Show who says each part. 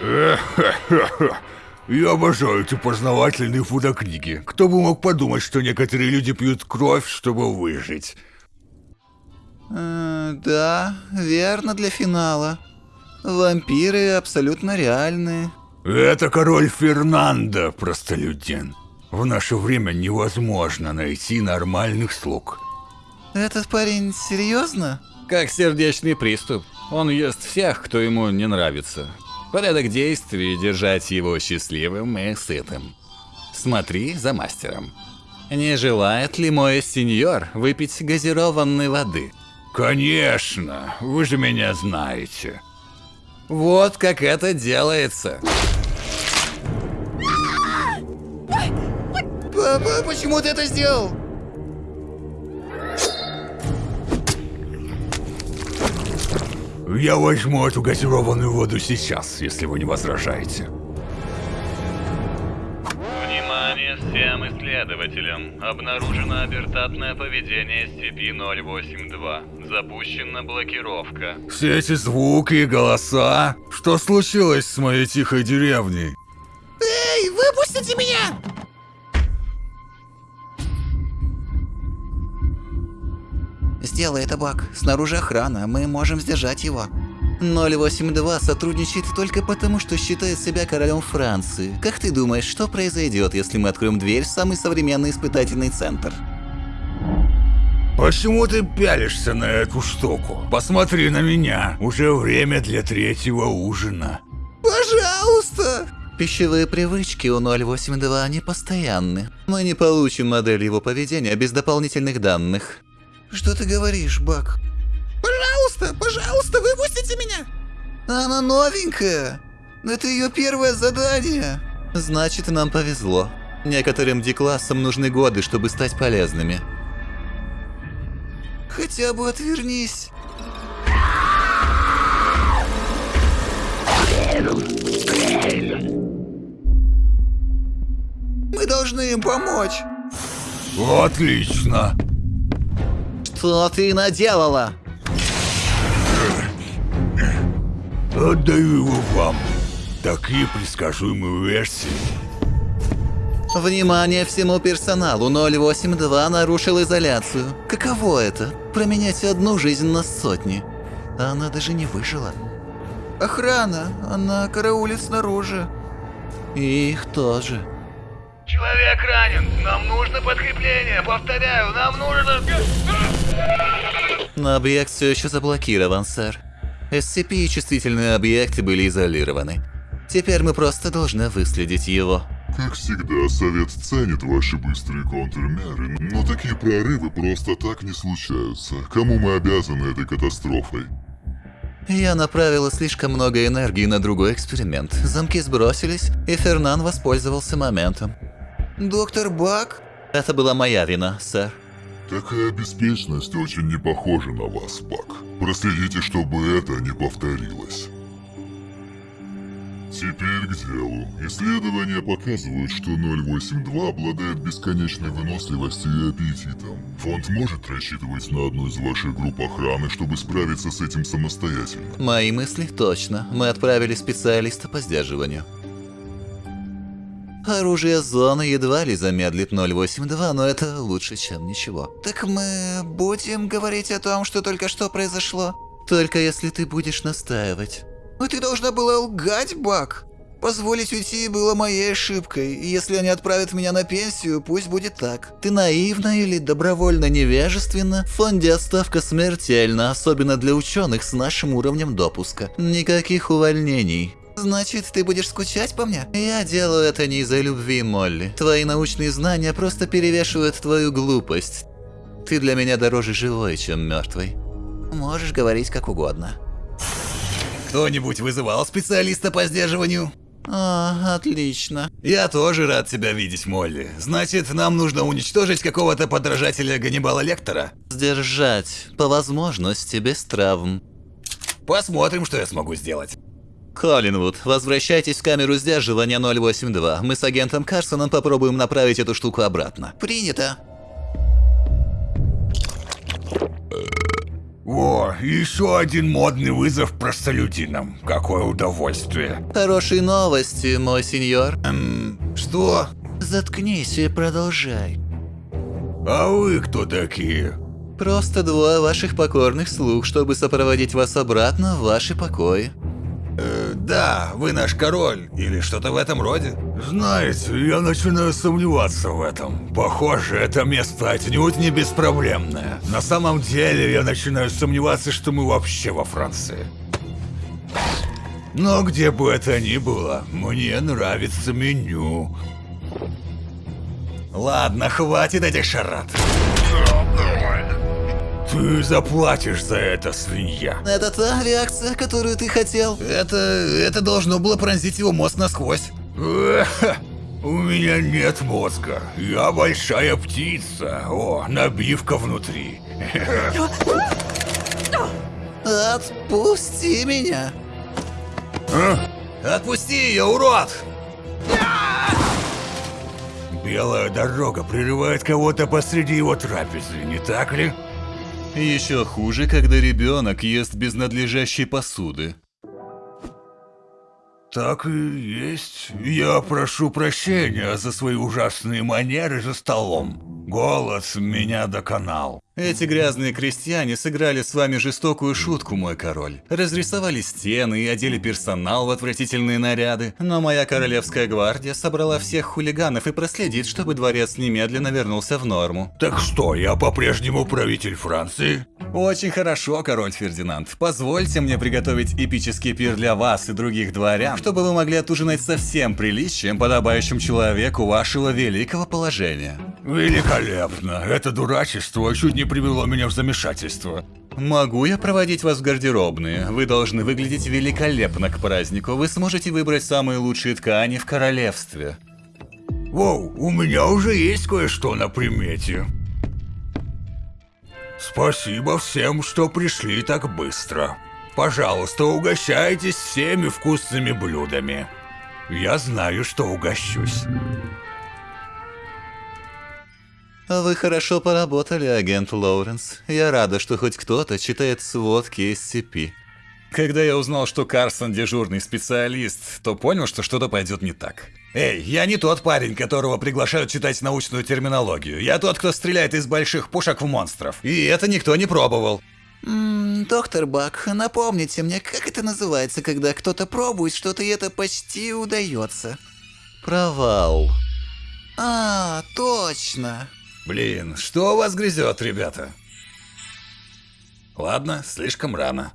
Speaker 1: Я обожаю эти познавательные фотокниги. Кто бы мог подумать, что некоторые люди пьют кровь, чтобы выжить.
Speaker 2: Э, да, верно для финала. Вампиры абсолютно реальные.
Speaker 1: Это король Фернандо, простолюдин. В наше время невозможно найти нормальных слуг.
Speaker 2: Этот парень серьезно?
Speaker 3: Как сердечный приступ. Он ест всех, кто ему не нравится. Порядок действий – держать его счастливым и сытым. Смотри за мастером. Не желает ли мой сеньор выпить газированной воды?
Speaker 1: Конечно, вы же меня знаете.
Speaker 3: Вот как это делается.
Speaker 2: Папа, почему ты это сделал?
Speaker 1: Я возьму эту газированную воду сейчас, если вы не возражаете.
Speaker 4: Внимание всем исследователям. Обнаружено абертатное поведение SCP-082. Запущена блокировка.
Speaker 1: Все эти звуки и голоса. Что случилось с моей тихой деревней?
Speaker 2: Эй, выпустите меня! Сделай это, Бак. Снаружи охрана, мы можем сдержать его. 082 сотрудничает только потому, что считает себя королем Франции. Как ты думаешь, что произойдет, если мы откроем дверь в самый современный испытательный центр?
Speaker 1: Почему ты пялишься на эту штуку? Посмотри на меня. Уже время для третьего ужина.
Speaker 2: Пожалуйста! Пищевые привычки у 082 непостоянны. Мы не получим модель его поведения без дополнительных данных. Что ты говоришь, Бак? Пожалуйста, пожалуйста, выпустите меня! Она новенькая. Это ее первое задание. Значит, нам повезло. Некоторым D-классам нужны годы, чтобы стать полезными. Хотя бы отвернись. Мы должны им помочь.
Speaker 1: Отлично.
Speaker 2: Что ты наделала?
Speaker 1: Отдаю его вам. Такие предсказуемые версии.
Speaker 2: Внимание всему персоналу 082 нарушил изоляцию. Каково это? Променять одну жизнь на сотни. Она даже не выжила. Охрана, она караулит снаружи. И их тоже.
Speaker 4: Человек ранен. Нам нужно подкрепление. Повторяю, нам нужно...
Speaker 2: Но объект все еще заблокирован, сэр. SCP и чувствительные объекты были изолированы. Теперь мы просто должны выследить его.
Speaker 5: Как всегда, Совет ценит ваши быстрые контрмеры, но такие прорывы просто так не случаются. Кому мы обязаны этой катастрофой?
Speaker 2: Я направила слишком много энергии на другой эксперимент. Замки сбросились, и Фернан воспользовался моментом. Доктор Бак? Это была моя вина, сэр.
Speaker 5: Такая беспечность очень не похожа на вас, Бак. Проследите, чтобы это не повторилось. Теперь к делу. Исследования показывают, что 082 обладает бесконечной выносливостью и аппетитом. Фонд может рассчитывать на одну из ваших групп охраны, чтобы справиться с этим самостоятельно.
Speaker 2: Мои мысли точно. Мы отправили специалиста по сдерживанию. Оружие зоны едва ли замедлит 082, но это лучше, чем ничего. Так мы будем говорить о том, что только что произошло? Только если ты будешь настаивать. Но ты должна была лгать, Бак. Позволить уйти было моей ошибкой, и если они отправят меня на пенсию, пусть будет так. Ты наивна или добровольно невежественна, в фонде отставка смертельна, особенно для ученых с нашим уровнем допуска. Никаких увольнений. Значит, ты будешь скучать по мне? Я делаю это не из-за любви, Молли. Твои научные знания просто перевешивают твою глупость. Ты для меня дороже живой, чем мертвой. Можешь говорить как угодно.
Speaker 3: Кто-нибудь вызывал специалиста по сдерживанию?
Speaker 2: А, отлично.
Speaker 3: Я тоже рад тебя видеть, Молли. Значит, нам нужно уничтожить какого-то подражателя Ганнибала Лектора?
Speaker 2: Сдержать, по возможности, без травм.
Speaker 3: Посмотрим, что я смогу сделать.
Speaker 2: Коллинвуд, возвращайтесь в камеру сдерживания 082. Мы с агентом Карсоном попробуем направить эту штуку обратно. Принято.
Speaker 1: О, еще один модный вызов простолюдинам. Какое удовольствие.
Speaker 6: Хорошие новости, мой сеньор.
Speaker 1: Эм, что?
Speaker 6: Заткнись и продолжай.
Speaker 1: А вы кто такие?
Speaker 6: Просто двое ваших покорных слуг, чтобы сопроводить вас обратно в ваши покои.
Speaker 1: Да, вы наш король, или что-то в этом роде. Знаете, я начинаю сомневаться в этом. Похоже, это место отнюдь не беспроблемное. На самом деле, я начинаю сомневаться, что мы вообще во Франции. Но где бы это ни было, мне нравится меню. Ладно, хватит этих шарат. Ты заплатишь за это, свинья.
Speaker 6: Это та реакция, которую ты хотел?
Speaker 1: Это... это должно было пронзить его мозг насквозь. У меня нет мозга. Я большая птица. О, набивка внутри.
Speaker 6: Отпусти меня.
Speaker 1: А? Отпусти ее, урод! Белая дорога прерывает кого-то посреди его трапезы, не так ли?
Speaker 2: Еще хуже, когда ребенок ест без надлежащей посуды.
Speaker 1: Так и есть. Я прошу прощения за свои ужасные манеры за столом. Голод меня доконал.
Speaker 2: Эти грязные крестьяне сыграли с вами жестокую шутку, мой король. Разрисовали стены и одели персонал в отвратительные наряды. Но моя королевская гвардия собрала всех хулиганов и проследит, чтобы дворец немедленно вернулся в норму.
Speaker 1: Так что, я по-прежнему правитель Франции?
Speaker 2: Очень хорошо, король Фердинанд. Позвольте мне приготовить эпический пир для вас и других дворян, чтобы вы могли отужинать со всем приличием, подобающим человеку вашего великого положения.
Speaker 1: Великолепно. Это дурачество чуть не привело меня в замешательство.
Speaker 2: Могу я проводить вас в гардеробные? Вы должны выглядеть великолепно к празднику. Вы сможете выбрать самые лучшие ткани в королевстве.
Speaker 1: Воу, у меня уже есть кое-что на примете. Спасибо всем, что пришли так быстро. Пожалуйста, угощайтесь всеми вкусными блюдами. Я знаю, что угощусь.
Speaker 6: Вы хорошо поработали, агент Лоуренс. Я рада, что хоть кто-то читает сводки SCP.
Speaker 2: Когда я узнал, что Карсон дежурный специалист, то понял, что что-то пойдет не так. Эй, я не тот парень, которого приглашают читать научную терминологию. Я тот, кто стреляет из больших пушек в монстров. И это никто не пробовал.
Speaker 6: Ммм, доктор Бак, напомните мне, как это называется, когда кто-то пробует что-то и это почти удается? Провал. А, точно.
Speaker 2: Блин, что у вас грызет, ребята? Ладно, слишком рано.